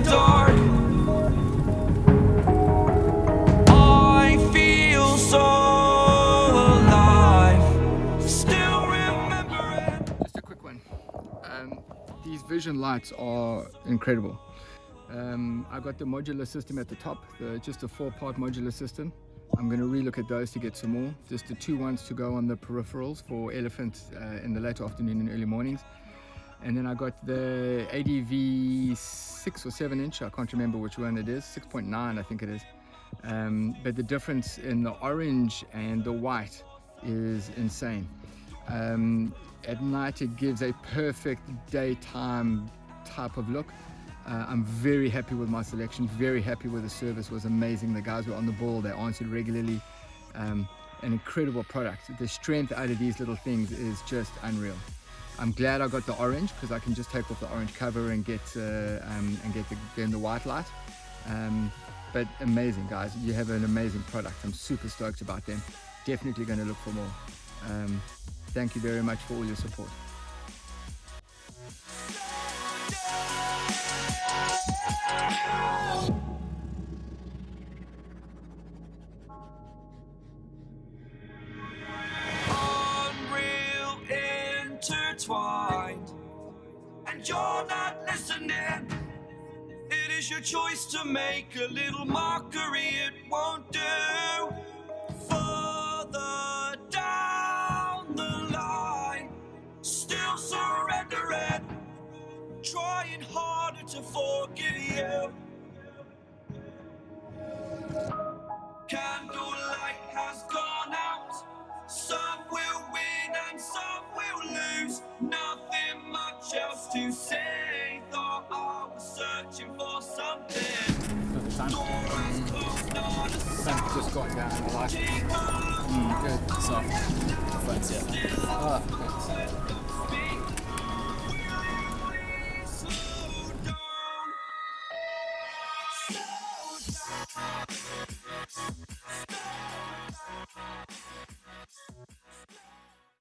the dark Just a quick one. Um, these vision lights are incredible. Um, I've got the modular system at the top the, Just a four part modular system. I'm going to relook at those to get some more. Just the two ones to go on the peripherals for elephants uh, in the late afternoon and early mornings. And then I got the ADV 6 or 7 inch, I can't remember which one it is, 6.9 I think it is. Um, but the difference in the orange and the white is insane. Um, at night it gives a perfect daytime type of look. Uh, I'm very happy with my selection, very happy with the service, was amazing. The guys were on the ball, they answered regularly. Um, an incredible product. The strength out of these little things is just unreal. I'm glad I got the orange because I can just take off the orange cover and get uh, um, and get the, the white light. Um, but amazing guys, you have an amazing product. I'm super stoked about them. Definitely going to look for more. Um, thank you very much for all your support. And you're not listening. It is your choice to make a little mockery, it won't do. Further down the line, still surrendering, trying harder to forgive you. Candlelight has gone out. Some will win and some will lose. Nothing Sun just got down. I like it. sound. Mm, good. So, friends, yeah. Ah, thanks.